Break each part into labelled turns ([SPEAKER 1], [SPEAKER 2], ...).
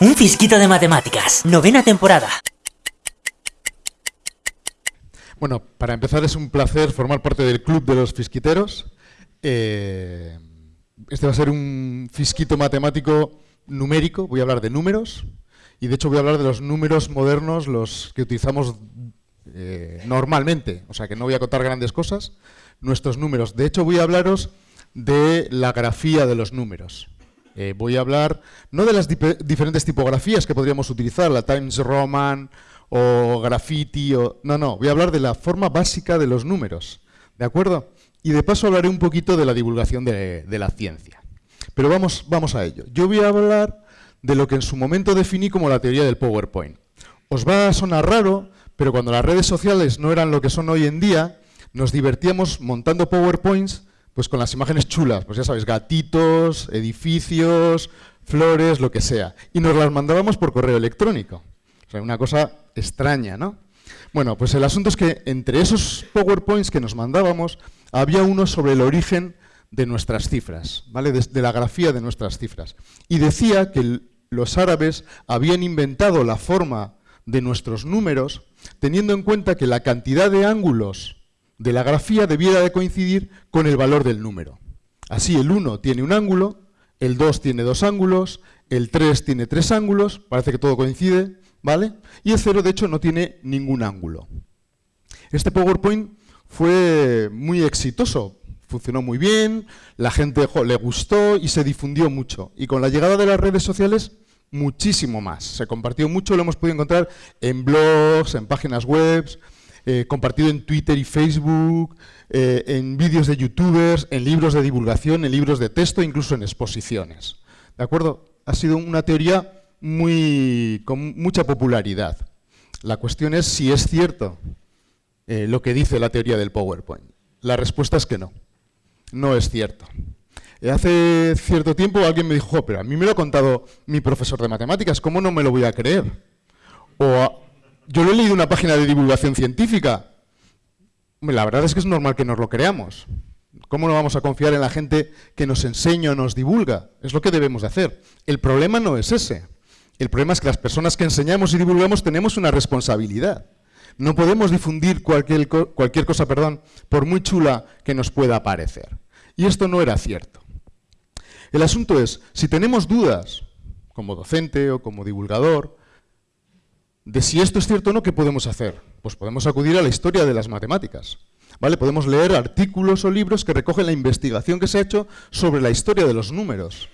[SPEAKER 1] Un fisquito de matemáticas, novena temporada.
[SPEAKER 2] Bueno, para empezar es un placer formar parte del club de los fisquiteros. Eh, este va a ser un fisquito matemático numérico, voy a hablar de números, y de hecho voy a hablar de los números modernos, los que utilizamos eh, normalmente, o sea que no voy a contar grandes cosas, nuestros números. De hecho voy a hablaros de la grafía de los números. Eh, voy a hablar no de las diferentes tipografías que podríamos utilizar, la Times Roman o Graffiti, o, no, no, voy a hablar de la forma básica de los números, ¿de acuerdo? Y de paso hablaré un poquito de la divulgación de, de la ciencia. Pero vamos, vamos a ello. Yo voy a hablar de lo que en su momento definí como la teoría del PowerPoint. Os va a sonar raro, pero cuando las redes sociales no eran lo que son hoy en día, nos divertíamos montando PowerPoints pues con las imágenes chulas, pues ya sabéis, gatitos, edificios, flores, lo que sea. Y nos las mandábamos por correo electrónico. O sea, una cosa extraña, ¿no? Bueno, pues el asunto es que entre esos PowerPoints que nos mandábamos, había uno sobre el origen de nuestras cifras, ¿vale? de, la grafía de nuestras cifras. Y decía que los árabes habían inventado la forma de nuestros números teniendo en cuenta que la cantidad de ángulos de la grafía debiera de coincidir con el valor del número. Así el 1 tiene un ángulo, el 2 tiene dos ángulos, el 3 tiene tres ángulos, parece que todo coincide, ¿vale? Y el 0 de hecho no tiene ningún ángulo. Este PowerPoint fue muy exitoso, funcionó muy bien, la gente le gustó y se difundió mucho. Y con la llegada de las redes sociales, muchísimo más. Se compartió mucho, lo hemos podido encontrar en blogs, en páginas web, eh, compartido en Twitter y Facebook, eh, en vídeos de youtubers, en libros de divulgación, en libros de texto, incluso en exposiciones. ¿De acuerdo? Ha sido una teoría muy, con mucha popularidad. La cuestión es si es cierto eh, lo que dice la teoría del PowerPoint. La respuesta es que no. No es cierto. Hace cierto tiempo alguien me dijo, pero a mí me lo ha contado mi profesor de matemáticas, ¿cómo no me lo voy a creer? O yo lo he leído en una página de divulgación científica. La verdad es que es normal que nos lo creamos. ¿Cómo no vamos a confiar en la gente que nos enseña o nos divulga? Es lo que debemos de hacer. El problema no es ese. El problema es que las personas que enseñamos y divulgamos tenemos una responsabilidad. No podemos difundir cualquier, cualquier cosa, perdón, por muy chula que nos pueda parecer. Y esto no era cierto. El asunto es, si tenemos dudas, como docente o como divulgador, de si esto es cierto o no, ¿qué podemos hacer? Pues podemos acudir a la historia de las matemáticas. ¿vale? Podemos leer artículos o libros que recogen la investigación que se ha hecho sobre la historia de los números.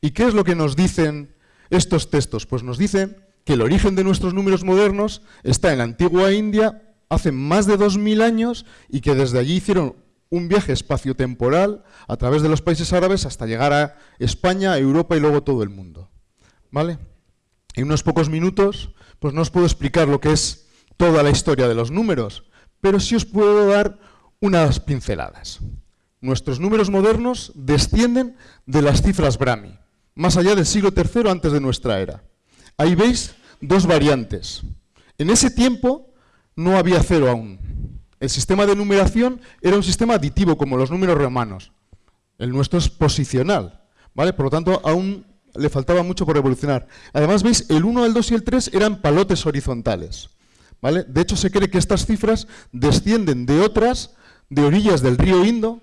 [SPEAKER 2] ¿Y qué es lo que nos dicen estos textos? Pues nos dicen que el origen de nuestros números modernos está en la antigua India hace más de 2.000 años y que desde allí hicieron un viaje espaciotemporal a través de los países árabes hasta llegar a España, Europa y luego todo el mundo. ¿Vale? En unos pocos minutos pues no os puedo explicar lo que es toda la historia de los números, pero sí os puedo dar unas pinceladas. Nuestros números modernos descienden de las cifras Brahmi, más allá del siglo III antes de nuestra era. Ahí veis dos variantes. En ese tiempo no había cero aún. El sistema de numeración era un sistema aditivo, como los números romanos. El nuestro es posicional, ¿vale? Por lo tanto, aún le faltaba mucho por evolucionar. Además, veis, el 1, el 2 y el 3 eran palotes horizontales. ¿vale? De hecho, se cree que estas cifras descienden de otras de orillas del río Indo,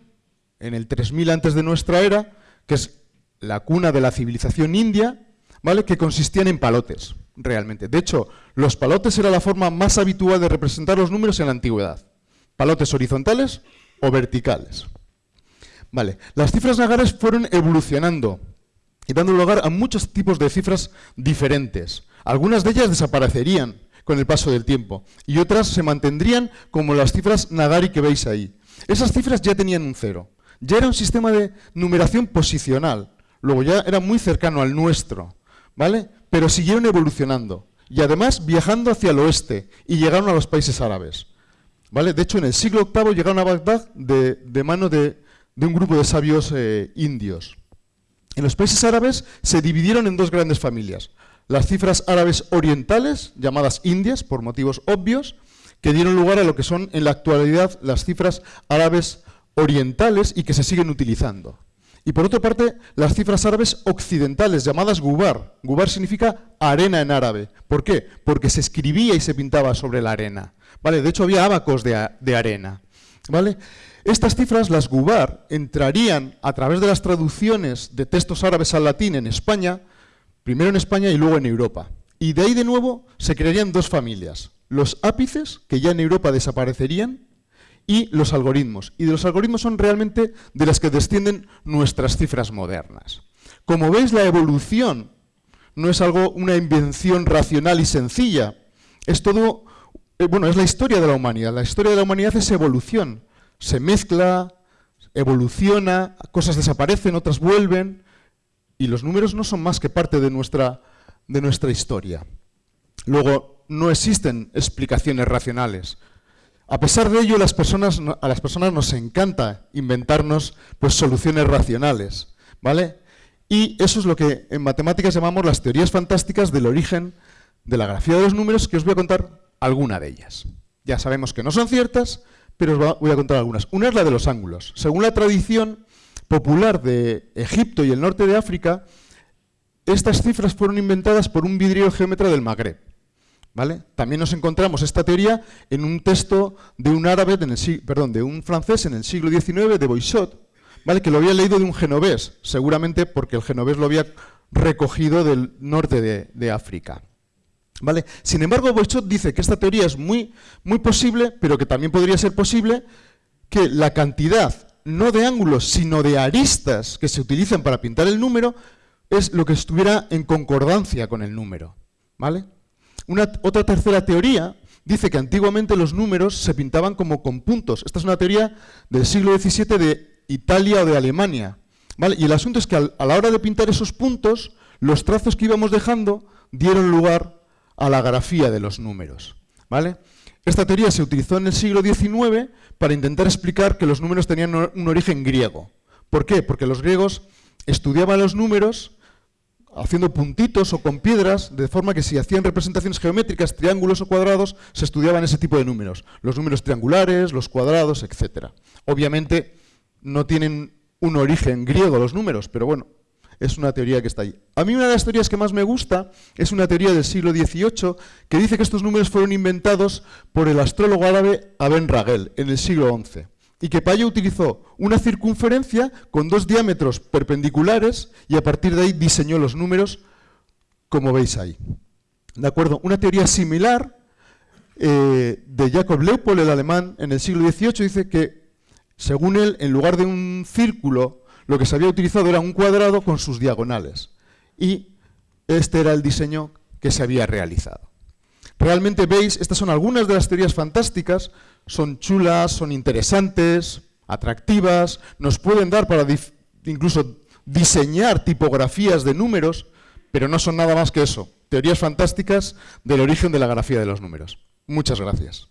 [SPEAKER 2] en el 3000 antes de nuestra era, que es la cuna de la civilización india, ¿vale? que consistían en palotes, realmente. De hecho, los palotes era la forma más habitual de representar los números en la antigüedad. Palotes horizontales o verticales. Vale. Las cifras nagares fueron evolucionando y dando lugar a muchos tipos de cifras diferentes. Algunas de ellas desaparecerían con el paso del tiempo y otras se mantendrían como las cifras Nagari que veis ahí. Esas cifras ya tenían un cero, ya era un sistema de numeración posicional, luego ya era muy cercano al nuestro, ¿vale? Pero siguieron evolucionando y además viajando hacia el oeste y llegaron a los países árabes. ¿Vale? De hecho, en el siglo VIII llegaron a Bagdad de, mano de, un grupo de sabios eh, indios. En los países árabes se dividieron en dos grandes familias. Las cifras árabes orientales, llamadas indias por motivos obvios, que dieron lugar a lo que son en la actualidad las cifras árabes orientales y que se siguen utilizando. Y por otra parte, las cifras árabes occidentales, llamadas gubar. Gubar significa arena en árabe. ¿Por qué? Porque se escribía y se pintaba sobre la arena. ¿Vale? De hecho, había abacos de, de arena. ¿Vale? Estas cifras, las gubar, entrarían a través de las traducciones de textos árabes al latín en España, primero en España y luego en Europa. Y de ahí de nuevo se crearían dos familias. Los ápices, que ya en Europa desaparecerían, y los algoritmos. Y de los algoritmos son realmente de las que descienden nuestras cifras modernas. Como veis, la evolución no es algo, una invención racional y sencilla. Es todo, eh, bueno, es la historia de la humanidad. La historia de la humanidad es evolución. Se mezcla, evoluciona, cosas desaparecen, otras vuelven, y los números no son más que parte de nuestra, de nuestra historia. Luego, no existen explicaciones racionales. A pesar de ello, las personas, a las personas nos encanta inventarnos pues, soluciones racionales. ¿vale? Y eso es lo que en matemáticas llamamos las teorías fantásticas del origen de la grafía de los números, que os voy a contar alguna de ellas. Ya sabemos que no son ciertas, pero os voy a contar algunas. Una es la de los ángulos. Según la tradición popular de Egipto y el norte de África, estas cifras fueron inventadas por un vidriero geómetra del Magreb. También nos encontramos esta teoría en un texto de un árabe, perdón, de un francés en el siglo XIX, de Boixot, ¿vale? que lo había leído de un genovés, seguramente porque el genovés lo había recogido del norte de, África. ¿Vale? Sin embargo, Boixot dice que esta teoría es muy, muy posible, pero que también podría ser posible que la cantidad, no de ángulos, sino de aristas que se utilizan para pintar el número, es lo que estuviera en concordancia con el número. ¿Vale? Una, otra tercera teoría dice que antiguamente los números se pintaban como con puntos. Esta es una teoría del siglo XVII de Italia o de Alemania. Y el asunto es que a la hora de pintar esos puntos, los trazos que íbamos dejando dieron lugar a la grafía de los números. ¿vale? Esta teoría se utilizó en el siglo XIX para intentar explicar que los números tenían un origen griego. ¿Por qué? Porque los griegos estudiaban los números haciendo puntitos o con piedras, de forma que si hacían representaciones geométricas, triángulos o cuadrados, se estudiaban ese tipo de números. Los números triangulares, los cuadrados, etc. Obviamente no tienen un origen griego los números, pero bueno, es una teoría que está ahí. A mí una de las teorías que más me gusta es una teoría del siglo XVIII que dice que estos números fueron inventados por el astrólogo árabe Aben Ragel en el siglo XI y que Payo utilizó una circunferencia con dos diámetros perpendiculares y a partir de ahí diseñó los números como veis ahí. ¿De acuerdo? Una teoría similar eh, de Jacob Leupold, el alemán, en el siglo XVIII, dice que, según él, en lugar de un círculo, lo que se había utilizado era un cuadrado con sus diagonales. Y este era el diseño que se había realizado. Realmente veis, estas son algunas de las teorías fantásticas, son chulas, son interesantes, atractivas, nos pueden dar para incluso diseñar tipografías de números, pero no son nada más que eso, teorías fantásticas del origen de la grafía de los números. Muchas gracias.